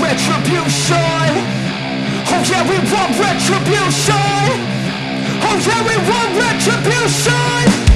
retribution. Oh yeah, we want retribution. Oh yeah, we want retribution.